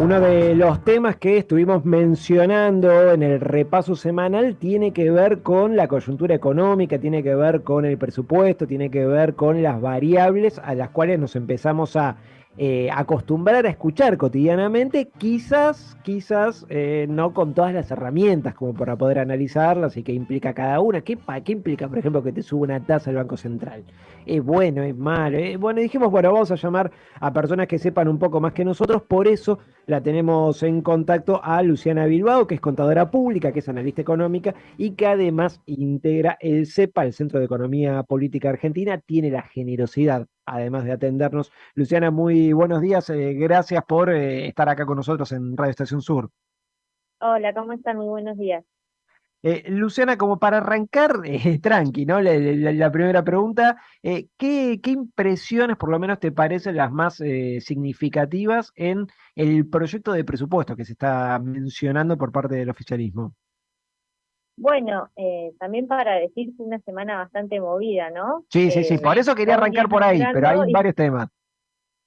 Uno de los temas que estuvimos mencionando en el repaso semanal tiene que ver con la coyuntura económica, tiene que ver con el presupuesto, tiene que ver con las variables a las cuales nos empezamos a eh, acostumbrar a escuchar cotidianamente, quizás, quizás eh, no con todas las herramientas como para poder analizarlas y qué implica cada una. ¿Qué, ¿Qué implica, por ejemplo, que te suba una tasa el Banco Central? ¿Es bueno, es malo? Eh, bueno, dijimos, bueno, vamos a llamar a personas que sepan un poco más que nosotros, por eso la tenemos en contacto a Luciana Bilbao, que es contadora pública, que es analista económica y que además integra el CEPA, el Centro de Economía Política Argentina, tiene la generosidad además de atendernos. Luciana, muy buenos días. Eh, gracias por eh, estar acá con nosotros en Radio Estación Sur. Hola, ¿cómo están? Muy buenos días. Eh, Luciana, como para arrancar, tranqui, ¿no? La, primera pregunta, ¿qué, impresiones por lo menos te parecen las más significativas en el proyecto de presupuesto que se está mencionando por parte del oficialismo? Bueno, eh, también para decir que una semana bastante movida, ¿no? Sí, sí, sí, eh, por eso quería arrancar por ahí, pero hay varios temas.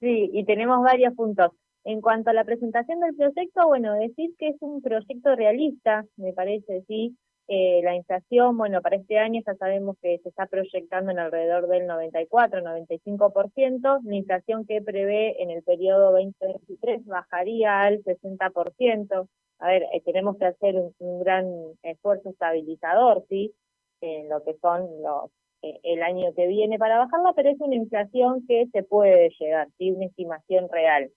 Sí, y tenemos varios puntos. En cuanto a la presentación del proyecto, bueno, decir que es un proyecto realista, me parece, sí. Eh, la inflación, bueno, para este año ya sabemos que se está proyectando en alrededor del 94-95%, la inflación que prevé en el periodo 2023 bajaría al 60%, a ver, eh, tenemos que hacer un, gran esfuerzo estabilizador, ¿sí? En lo que son los eh, el año que viene para bajarla, pero es una inflación que se puede llegar, ¿sí? Una estimación real.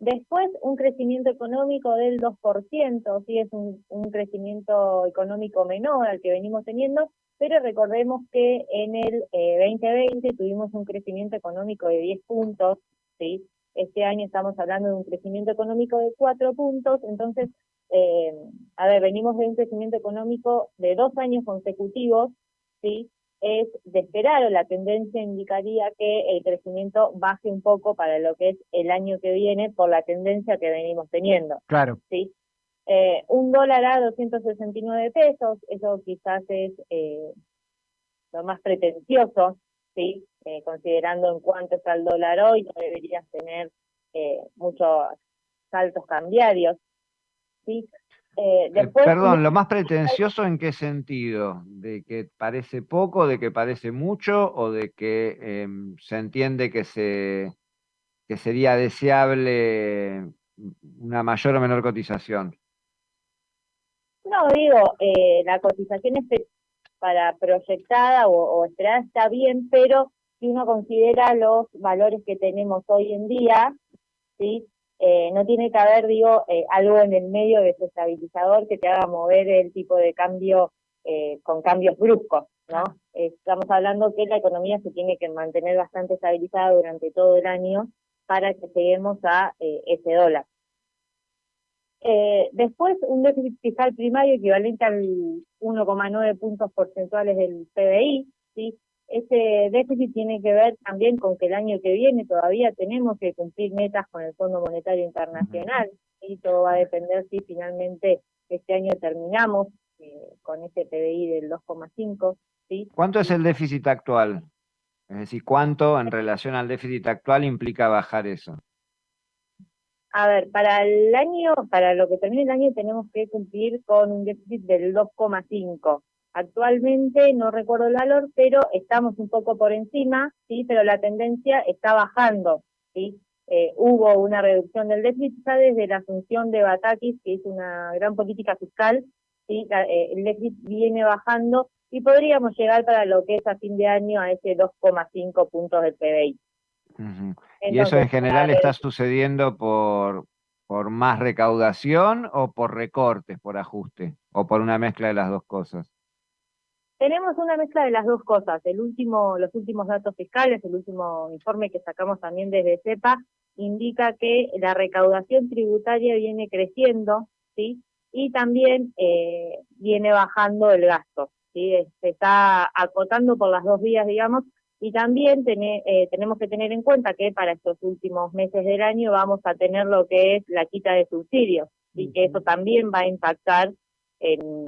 Después, un crecimiento económico del 2%, sí es un, crecimiento económico menor al que venimos teniendo, pero recordemos que en el 2020 eh, tuvimos un crecimiento económico de 10 puntos, ¿sí? Este año estamos hablando de un crecimiento económico de cuatro puntos, entonces, eh, a ver, venimos de un crecimiento económico de dos años consecutivos, ¿sí? Es de esperar, o la tendencia indicaría que el crecimiento baje un poco para lo que es el año que viene por la tendencia que venimos teniendo. Claro. ¿sí? Eh, un dólar a 269 pesos, eso quizás es eh, lo más pretencioso, ¿sí? Eh, considerando en cuánto está el dólar hoy, no deberías tener eh, muchos saltos cambiarios. ¿sí? Eh, perdón, ¿lo más pretencioso en qué sentido? ¿De que parece poco, de que parece mucho o de que em, se entiende que, se, que sería deseable una mayor o menor cotización? No, digo, la cotización es para proyectada o, o esperada está bien, pero si uno considera los valores que tenemos hoy en día, ¿sí? Eh, no tiene que haber, digo, eh, algo en el medio desestabilizador que te haga mover el tipo de cambio eh, con cambios bruscos, ¿no? Estamos hablando que la economía se tiene que mantener bastante estabilizada durante todo el año para que lleguemos a ese dólar. después, un déficit fiscal primario equivalente al 1,9 puntos porcentuales del PBI, ¿sí? Ese déficit tiene que ver también con que el año que viene todavía tenemos que cumplir metas con el Fondo Monetario Internacional y todo va a depender si finalmente este año terminamos eh, con ese PBI del 2,5. ¿sí? ¿Cuánto es el déficit actual? Es decir, ¿cuánto en relación al déficit actual implica bajar eso? A ver, para el año, para lo que termine el año tenemos que cumplir con un déficit del 2,5. Actualmente no recuerdo el valor, pero estamos un poco por encima, sí, pero la tendencia está bajando, sí. Eh, hubo una reducción del déficit ya desde la asunción de Batakis, que es una gran política fiscal, sí, eh, el déficit viene bajando y podríamos llegar para lo que es a fin de año a ese 2,5 puntos del PBI. ¿Y eso en general está sucediendo por, por más recaudación o por recortes, por ajuste, o por una mezcla de las dos cosas? Tenemos una mezcla de las dos cosas. El último, los últimos datos fiscales, el último informe que sacamos también desde CEPA, indica que la recaudación tributaria viene creciendo, ¿sí? Y también eh, viene bajando el gasto, ¿sí? Se está acotando por las dos vías, digamos, y también eh, tenemos que tener en cuenta que para estos últimos meses del año vamos a tener lo que es la quita de subsidios, y que eso también va a impactar en,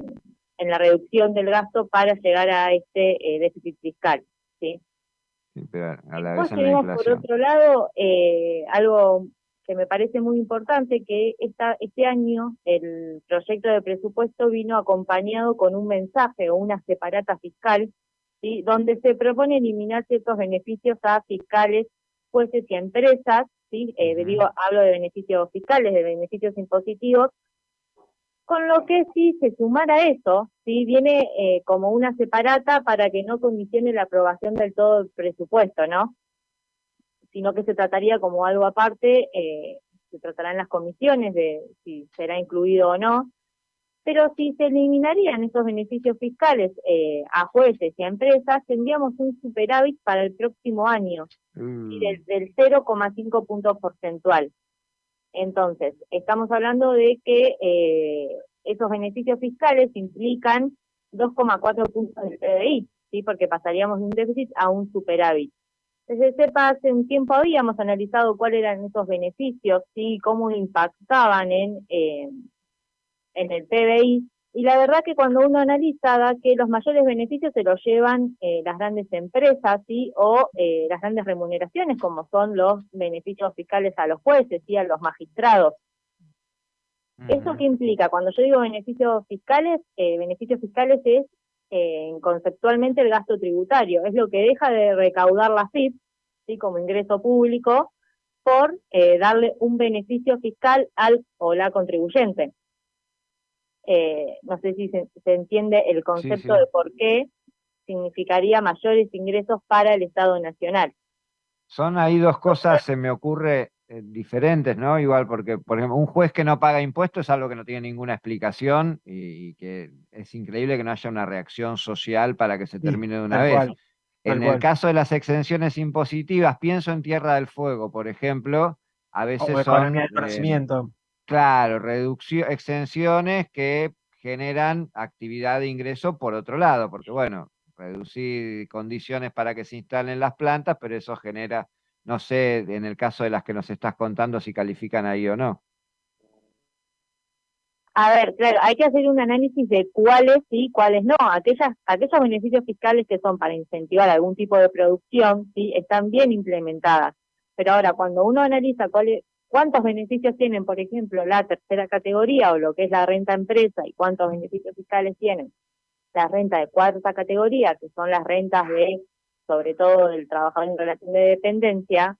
en la reducción del gasto para llegar a este eh, déficit fiscal. ¿sí? a la vez en la por otro lado, eh, algo que me parece muy importante, que esta, este año el proyecto de presupuesto vino acompañado con un mensaje o una separata fiscal, ¿sí? donde se propone eliminar ciertos beneficios a fiscales, jueces y empresas, ¿sí? Eh, digo, hablo de beneficios fiscales, de beneficios impositivos, con lo que si se sumara eso, ¿sí? viene eh, como una separata para que no condicione la aprobación del todo el presupuesto, ¿no? Sino que se trataría como algo aparte, eh, se tratará en las comisiones de si será incluido o no, pero si se eliminarían esos beneficios fiscales eh, a jueces y a empresas, tendríamos un superávit para el próximo año, mm. del, del 0,5 puntos porcentual. Entonces, estamos hablando de que eh, esos beneficios fiscales implican 2,4 puntos del PDI, ¿sí? porque pasaríamos de un déficit a un superávit. Desde CEPA hace un tiempo habíamos analizado cuáles eran esos beneficios, y cómo impactaban en, eh, en el PBI, y la verdad que cuando uno analiza da que los mayores beneficios se los llevan eh, las grandes empresas ¿sí? o eh, las grandes remuneraciones, como son los beneficios fiscales a los jueces y a los magistrados. ¿Eso qué implica? Cuando yo digo beneficios fiscales, eh, beneficios fiscales es conceptualmente el gasto tributario, es lo que deja de recaudar la FIP ¿sí? como ingreso público por darle un beneficio fiscal al o la contribuyente. Eh, no sé si se, entiende el concepto de por qué significaría mayores ingresos para el Estado Nacional. Son ahí dos cosas, se me ocurre, eh, diferentes, ¿no? Igual, porque, por ejemplo, un juez que no paga impuestos es algo que no tiene ninguna explicación y, que es increíble que no haya una reacción social para que se termine de una vez. en el caso de las exenciones impositivas, pienso en Tierra del Fuego, por ejemplo, a veces son... conocimiento. Claro, reducción, exenciones que generan actividad de ingreso por otro lado, porque bueno, reducir condiciones para que se instalen las plantas, pero eso genera, no sé, en el caso de las que nos estás contando, si califican ahí o no. A ver, claro, hay que hacer un análisis de cuáles sí, cuáles no. Aquellas, aquellos beneficios fiscales que son para incentivar algún tipo de producción, sí, están bien implementadas. Pero ahora, cuando uno analiza cuáles, cuántos beneficios tienen, por ejemplo, la tercera categoría o lo que es la renta empresa y cuántos beneficios fiscales tienen la renta de cuarta categoría, que son las rentas de, sobre todo del trabajador en relación de dependencia,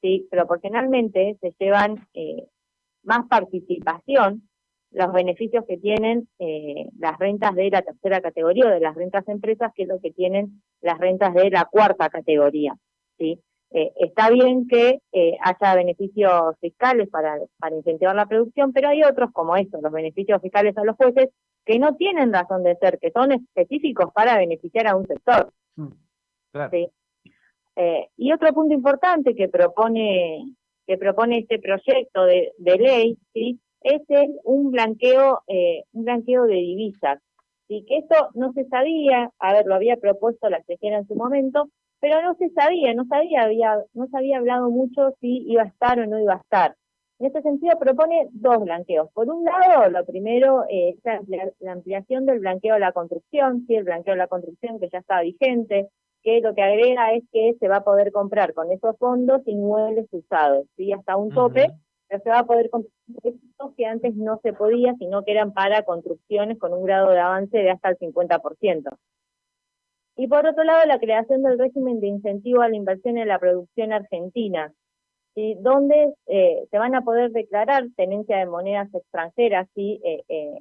sí, proporcionalmente se llevan eh, más participación los beneficios que tienen eh, las rentas de la tercera categoría o de las rentas empresas que es lo que tienen las rentas de la cuarta categoría, ¿sí? Eh, está bien que eh, haya beneficios fiscales para, para incentivar la producción, pero hay otros como estos, los beneficios fiscales a los jueces, que no tienen razón de ser, que son específicos para beneficiar a un sector. Mm, eh, y otro punto importante que propone que propone este proyecto de, de ley, ¿sí? es un blanqueo, un blanqueo de divisas. ¿sí? Que esto no se sabía, a ver, lo había propuesto la CGN en su momento, pero no se sabía, no sabía, había, no se había hablado mucho si iba a estar o no iba a estar. En este sentido propone dos blanqueos. Por un lado, lo primero es la ampliación del blanqueo de la construcción, sí, el blanqueo de la construcción que ya está vigente, que lo que agrega es que se va a poder comprar con esos fondos inmuebles usados, ¿sí? hasta un tope, pero se va a poder comprar que antes no se podía, sino que eran para construcciones con un grado de avance de hasta el 50%. Y por otro lado, la creación del régimen de incentivo a la inversión en la producción argentina, donde eh, se van a poder declarar tenencia de monedas extranjeras ¿sí? Eh, eh,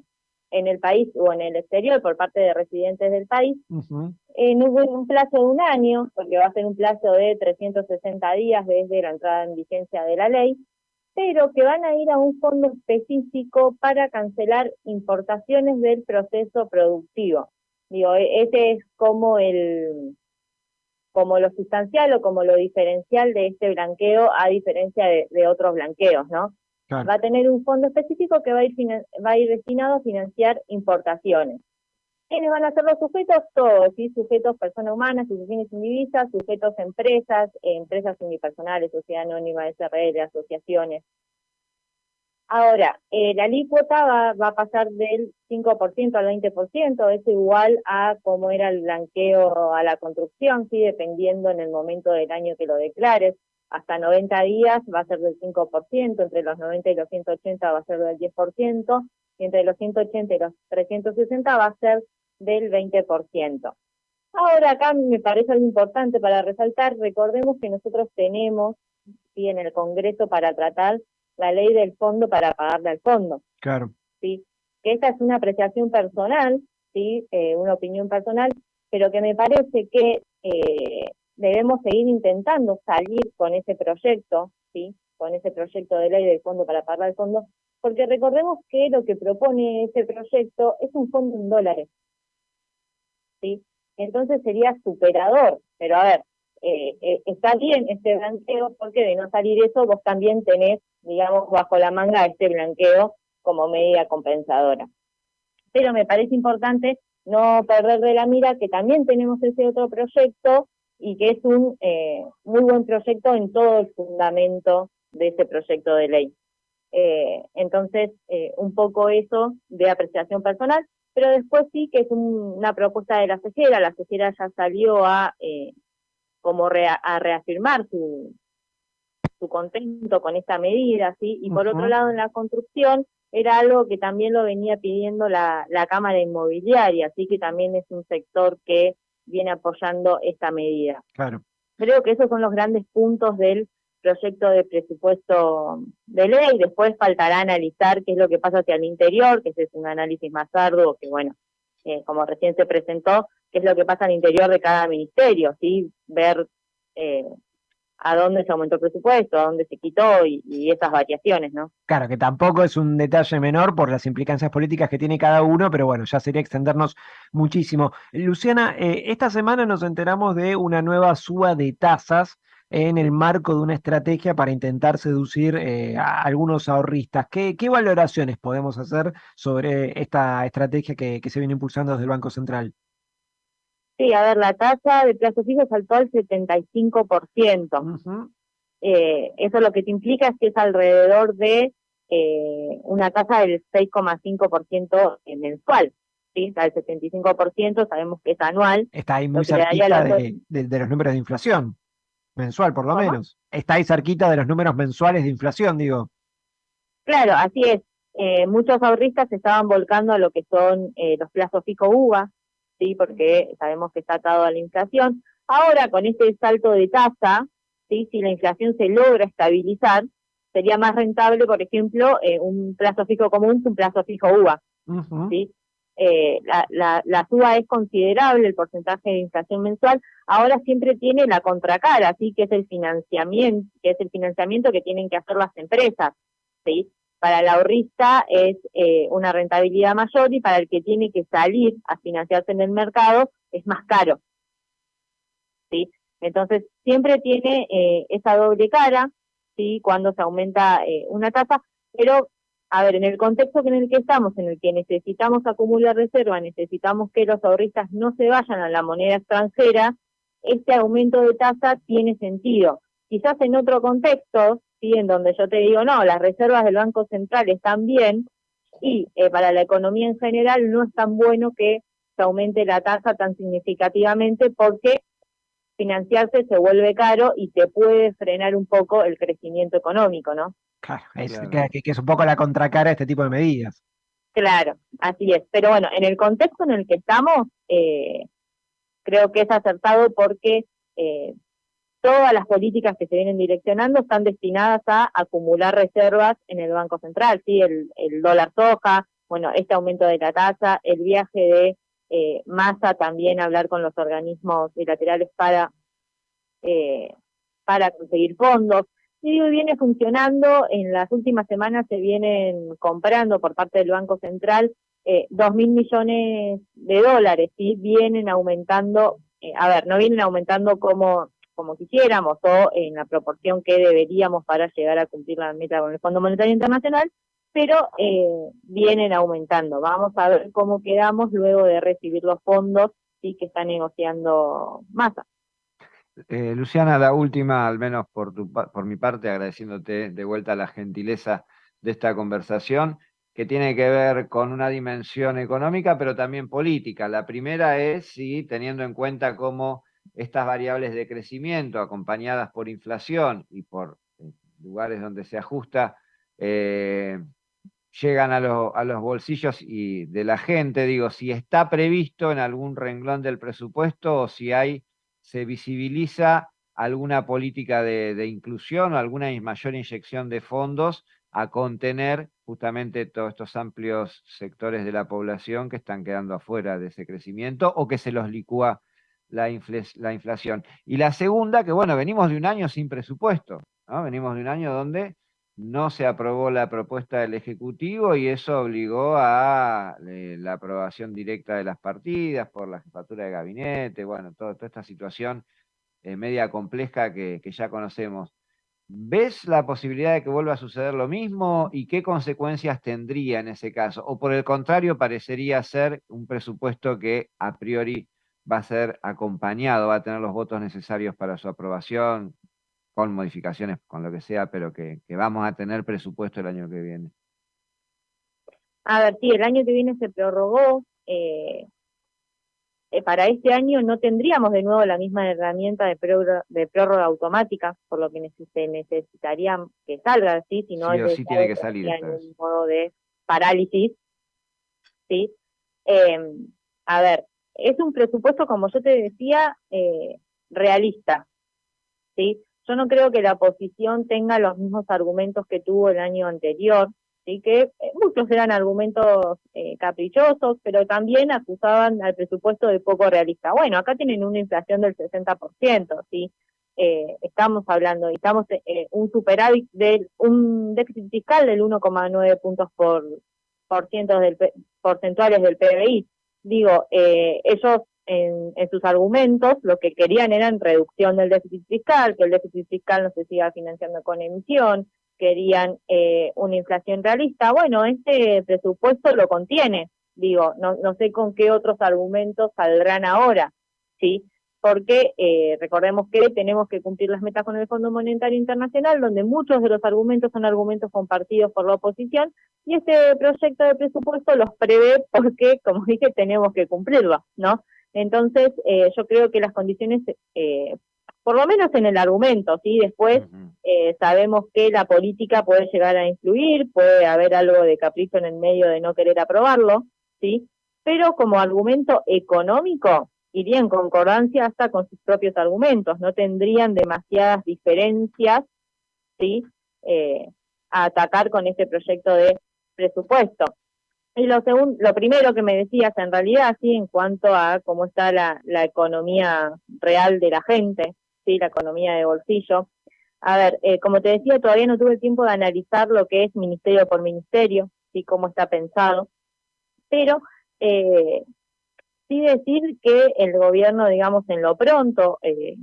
en el país o en el exterior por parte de residentes del país, en un, plazo de un año, porque va a ser un plazo de 360 días desde la entrada en vigencia de la ley, pero que van a ir a un fondo específico para cancelar importaciones del proceso productivo. Digo, e-, ese es como el como lo sustancial o como lo diferencial de este blanqueo a diferencia de, otros blanqueos, ¿no? Va a tener un fondo específico que va a ir va a ir destinado a financiar importaciones. ¿Quiénes van a ser los sujetos? Todos, ¿sí? Sujetos personas humanas, instituciones indivisas, sujetos empresas, empresas unipersonales, sociedad anónima, SRL, asociaciones, Ahora, eh, la alícuota va, va, a pasar del 5% al 20%, es igual a cómo era el blanqueo a la construcción, sí, dependiendo en el momento del año que lo declares. hasta 90 días va a ser del 5%, entre los 90 y los 180 va a ser del 10%, y entre los 180 y los 360 va a ser del 20%. Ahora acá me parece algo importante para resaltar, recordemos que nosotros tenemos ¿sí? en el Congreso para tratar la ley del fondo para pagarle al fondo. Claro. ¿sí? Que esta es una apreciación personal, ¿sí? Eh, una opinión personal, pero que me parece que eh, debemos seguir intentando salir con ese proyecto, ¿sí? con ese proyecto de ley del fondo para pagar al fondo, porque recordemos que lo que propone ese proyecto es un fondo en dólares. ¿sí? Entonces sería superador, pero a ver, eh, eh, está bien este blanqueo porque de no salir eso vos también tenés, digamos, bajo la manga este blanqueo como medida compensadora. Pero me parece importante no perder de la mira que también tenemos ese otro proyecto y que es un eh, muy buen proyecto en todo el fundamento de ese proyecto de ley. Entonces, un poco eso de apreciación personal, pero después sí que es una propuesta de la CEGERA, la CEGERA ya salió a como a reafirmar su, su contento con esta medida, ¿sí? Y por otro lado, en la construcción, era algo que también lo venía pidiendo la, la Cámara Inmobiliaria, así que también es un sector que viene apoyando esta medida. Claro. Creo que esos son los grandes puntos del proyecto de presupuesto de ley. Después faltará analizar qué es lo que pasa hacia el interior, que ese es un análisis más arduo, que bueno, eh, como recién se presentó, qué es lo que pasa al interior de cada ministerio, ¿sí? Ver eh, a dónde se aumentó el presupuesto, a dónde se quitó y, esas variaciones, ¿no? Claro, que tampoco es un detalle menor por las implicancias políticas que tiene cada uno, pero bueno, ya sería extendernos muchísimo. Luciana, eh, esta semana nos enteramos de una nueva suba de tasas en el marco de una estrategia para intentar seducir eh, a algunos ahorristas. ¿Qué, valoraciones podemos hacer sobre esta estrategia que se viene impulsando desde el Banco Central? Sí, a ver, la tasa de plazo fijo saltó al 75%. eh, eso lo que te implica es que es alrededor de eh, una tasa del 6,5% mensual. ¿sí? Sea, el 75% sabemos que es anual. Está ahí muy cerquita de, los números de inflación, mensual por lo menos. Está ahí cerquita de los números mensuales de inflación, digo. Claro, así es. Eh, muchos ahorristas se estaban volcando a lo que son eh, los plazos fijo UVA, ¿sí? porque sabemos que está atado a la inflación. Ahora, con este salto de tasa, ¿sí? si la inflación se logra estabilizar, sería más rentable, por ejemplo, eh, un plazo fijo común que un plazo fijo UVA. ¿sí? Eh, la, la, la suba es considerable, el porcentaje de inflación mensual, ahora siempre tiene la contracara, ¿sí? que es el financiamiento, que es el financiamiento que tienen que hacer las empresas, ¿sí? Para el ahorrista es eh, una rentabilidad mayor y para el que tiene que salir a financiarse en el mercado es más caro. ¿sí? Entonces, siempre tiene eh, esa doble cara, ¿sí? cuando se aumenta eh, una tasa, pero, a ver, en el contexto en el que estamos, en el que necesitamos acumular reserva, necesitamos que los ahorristas no se vayan a la moneda extranjera, este aumento de tasa tiene sentido. Quizás en otro contexto, ¿sí? en donde yo te digo, no, las reservas del Banco Central están bien y eh, para la economía en general no es tan bueno que se aumente la tasa tan significativamente porque financiarse se vuelve caro y te puede frenar un poco el crecimiento económico, ¿no? Claro, es, Que, es un poco la contracara de este tipo de medidas. Claro, así es. Pero bueno, en el contexto en el que estamos, eh, creo que es acertado porque eh, todas las políticas que se vienen direccionando están destinadas a acumular reservas en el Banco Central, ¿sí? el, dólar soja, bueno, este aumento de la tasa, el viaje de eh, masa también hablar con los organismos bilaterales para, eh, para conseguir fondos. Y viene funcionando, en las últimas semanas se vienen comprando por parte del Banco Central eh, dos mil millones de dólares, ¿sí? vienen aumentando, eh, a ver, no vienen aumentando como como quisiéramos o en la proporción que deberíamos para llegar a cumplir la meta con el Fondo Monetario Internacional, pero eh, vienen aumentando. Vamos a ver cómo quedamos luego de recibir los fondos y que está negociando Massa. Eh, Luciana, la última, al menos por, tu, por mi parte, agradeciéndote de vuelta la gentileza de esta conversación, que tiene que ver con una dimensión económica, pero también política. La primera es, sí, teniendo en cuenta cómo estas variables de crecimiento acompañadas por inflación y por eh, lugares donde se ajusta, eh, llegan a, a, los bolsillos y de la gente, digo, si está previsto en algún renglón del presupuesto o si hay, se visibiliza alguna política de, inclusión o alguna mayor inyección de fondos a contener justamente todos estos amplios sectores de la población que están quedando afuera de ese crecimiento o que se los licúa la, la inflación. Y la segunda, que bueno, venimos de un año sin presupuesto, ¿no? venimos de un año donde no se aprobó la propuesta del Ejecutivo y eso obligó a eh, la aprobación directa de las partidas por la jefatura de gabinete, bueno, toda esta situación eh, media compleja que, ya conocemos. ¿Ves la posibilidad de que vuelva a suceder lo mismo y qué consecuencias tendría en ese caso? ¿O por el contrario parecería ser un presupuesto que a priori va a ser acompañado, va a tener los votos necesarios para su aprobación, con modificaciones, con lo que sea, pero que, vamos a tener presupuesto el año que viene. A ver, sí, el año que viene se prorrogó. Eh, eh, para este año no tendríamos de nuevo la misma herramienta de prórroga, de prórroga automática, por lo que se necesitaría que salga, así, si no sí, sí tiene que salir. Un modo de parálisis, ¿sí? Em, a ver, es un presupuesto, como yo te decía, eh, realista, ¿sí? Yo no creo que la oposición tenga los mismos argumentos que tuvo el año anterior, ¿sí? que eh, muchos eran argumentos eh, caprichosos, pero también acusaban al presupuesto de poco realista. Bueno, acá tienen una inflación del 60%, ¿sí? Eh, estamos hablando, estamos eh, un superávit del, un déficit fiscal del 1,9 puntos por, por del, porcentuales del PBI. Digo, eh, ellos en, sus argumentos lo que querían era reducción del déficit fiscal, que el déficit fiscal no se siga financiando con emisión, querían eh, una inflación realista. Bueno, este presupuesto lo contiene, digo, no, no sé con qué otros argumentos saldrán ahora, ¿sí? Porque eh, recordemos que tenemos que cumplir las metas con el Fondo Monetario Internacional, donde muchos de los argumentos son argumentos compartidos por la oposición, y este proyecto de presupuesto los prevé porque, como dije, tenemos que cumplirlo, ¿no? Entonces, eh, yo creo que las condiciones, eh, por lo menos en el argumento, ¿sí? Después eh, sabemos que la política puede llegar a influir, puede haber algo de capricho en el medio de no querer aprobarlo, ¿sí? Pero como argumento económico, iría en concordancia hasta con sus propios argumentos, no tendrían demasiadas diferencias, ¿sí? a atacar con este proyecto de presupuesto. Y lo, segundo, lo primero que me decías, en realidad, sí, en cuanto a cómo está la, economía real de la gente, sí, la economía de bolsillo. A ver, eh, como te decía, todavía no tuve tiempo de analizar lo que es ministerio por ministerio, sí, cómo está pensado, pero eh, sí decir que el gobierno, digamos, en lo pronto, eh,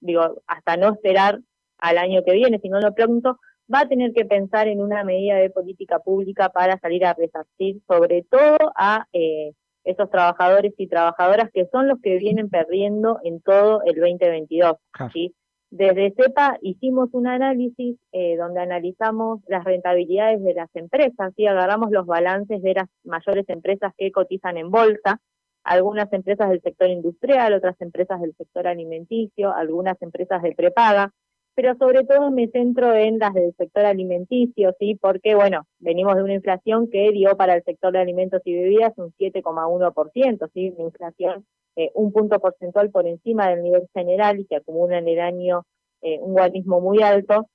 digo, hasta no esperar al año que viene, sino en lo pronto, va a tener que pensar en una medida de política pública para salir a resarcir sobre todo a eh, esos trabajadores y trabajadoras que son los que vienen perdiendo en todo el 2022. ¿sí? Desde CEPA hicimos un análisis eh, donde analizamos las rentabilidades de las empresas, y agarramos los balances de las mayores empresas que cotizan en bolsa, algunas empresas del sector industrial, otras empresas del sector alimenticio, algunas empresas de prepaga, pero sobre todo me centro en las del sector alimenticio, ¿sí? Porque, bueno, venimos de una inflación que dio para el sector de alimentos y bebidas un 7,1%, ¿sí? Una inflación eh, un punto porcentual por encima del nivel general y que acumula en el año eh, un guarismo muy alto.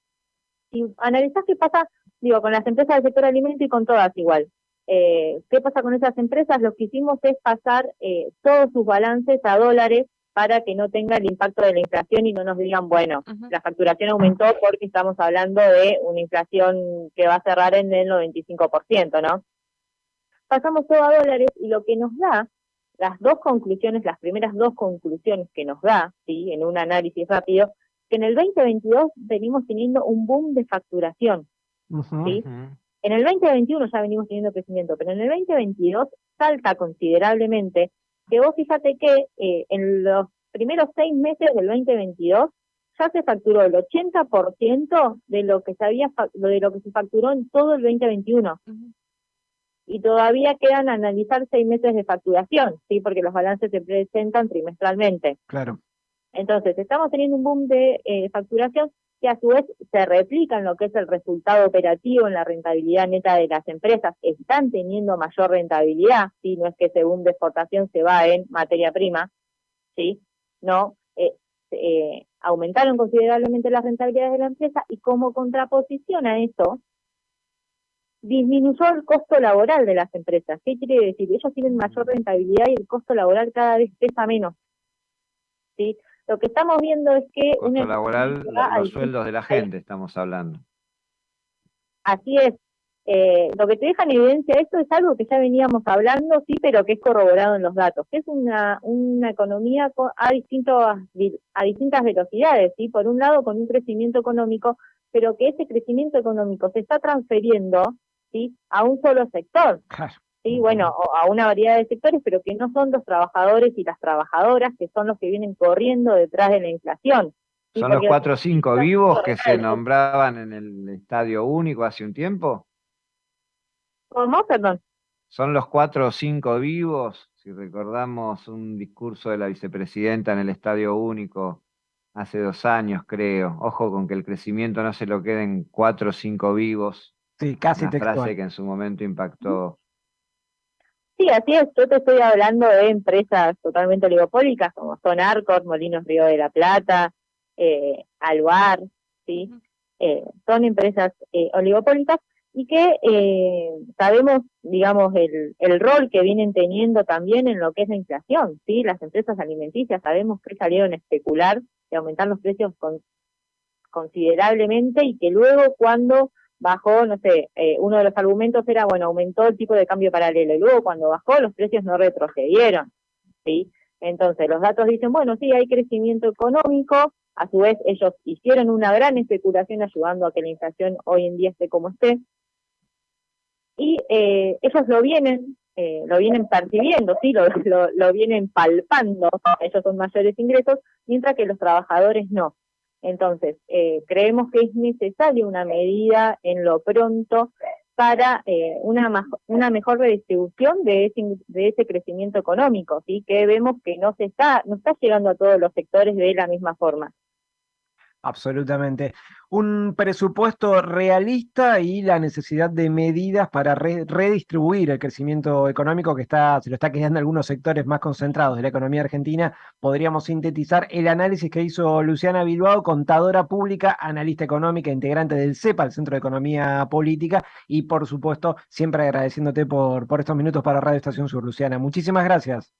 Si analizás qué pasa, digo, con las empresas del sector alimento y con todas igual. Eh, ¿Qué pasa con esas empresas? Lo que hicimos es pasar eh, todos sus balances a dólares para que no tenga el impacto de la inflación y no nos digan, bueno, la facturación aumentó porque estamos hablando de una inflación que va a cerrar en el 95%, ¿no? Pasamos todo a dólares y lo que nos da, las dos conclusiones, las primeras dos conclusiones que nos da, ¿sí? En un análisis rápido, que en el 2022 venimos teniendo un boom de facturación, ¿sí? En el 2021 ya venimos teniendo crecimiento, pero en el 2022 salta considerablemente que vos fíjate que eh, en los primeros seis meses del 2022 ya se facturó el 80% de lo que se había de lo que se facturó en todo el 2021. Y todavía quedan analizar seis meses de facturación, sí, porque los balances se presentan trimestralmente. Claro. Entonces, estamos teniendo un boom de eh, facturación que a su vez se replica en lo que es el resultado operativo, en la rentabilidad neta de las empresas, están teniendo mayor rentabilidad, ¿sí? no es que boom de exportación se va en materia prima, ¿sí? no, eh, eh, aumentaron considerablemente las rentabilidades de la empresa y como contraposición a eso, disminuyó el costo laboral de las empresas. ¿Qué quiere decir? Ellos tienen mayor rentabilidad y el costo laboral cada vez pesa menos. ¿sí? Lo que estamos viendo es que... Costo laboral, los sueldos de la gente estamos hablando. Así es. Eh, lo que te deja en evidencia esto es algo que ya veníamos hablando, sí, pero que es corroborado en los datos, que es una, una economía a, distintos, a distintas velocidades, ¿sí? Por un lado, con un crecimiento económico, pero que ese crecimiento económico se está transfiriendo ¿sí? a un solo sector. Sí, bueno, a una variedad de sectores, pero que no son los trabajadores y las trabajadoras, que son los que vienen corriendo detrás de la inflación. ¿Son los cuatro o cinco vivos que se nombraban en el Estadio Único hace un tiempo? ¿Cómo? Perdón. ¿Son los cuatro o cinco vivos? Si recordamos un discurso de la vicepresidenta en el Estadio Único hace dos años, creo. Ojo con que el crecimiento no se lo queden cuatro o cinco vivos. Sí, casi Una frase que en su momento impactó. Sí, así es. Yo te estoy hablando de empresas totalmente oligopólicas como son Arcor, Molinos Río de la Plata, eh, Alvar, ¿sí? Eh, son empresas eh, oligopólicas y que eh, sabemos, digamos, el, el rol que vienen teniendo también en lo que es la inflación, ¿sí? Las empresas alimenticias sabemos que salieron a especular y aumentar los precios considerablemente y que luego cuando bajó, no sé, eh, uno de los argumentos era, bueno, aumentó el tipo de cambio paralelo, y luego cuando bajó los precios no retrocedieron, ¿sí? Entonces los datos dicen, bueno, sí, hay crecimiento económico, a su vez ellos hicieron una gran especulación ayudando a que la inflación hoy en día esté como esté, y eh, ellos lo vienen, eh, lo vienen percibiendo, sí, lo, lo, lo vienen palpando, ellos son mayores ingresos, mientras que los trabajadores no. Entonces, eh, creemos que es necesaria una medida en lo pronto para eh, una, una mejor redistribución de ese, de ese crecimiento económico, ¿sí? que vemos que no se está, no está llegando a todos los sectores de la misma forma. Absolutamente. Un presupuesto realista y la necesidad de medidas para redistribuir el crecimiento económico que está, se lo está quedando algunos sectores más concentrados de la economía argentina. Podríamos sintetizar el análisis que hizo Luciana Bilbao, contadora pública, analista económica, integrante del CEPA, el Centro de Economía Política, y por supuesto, siempre agradeciéndote por, por estos minutos para Radio Estación Sur, Luciana. Muchísimas gracias.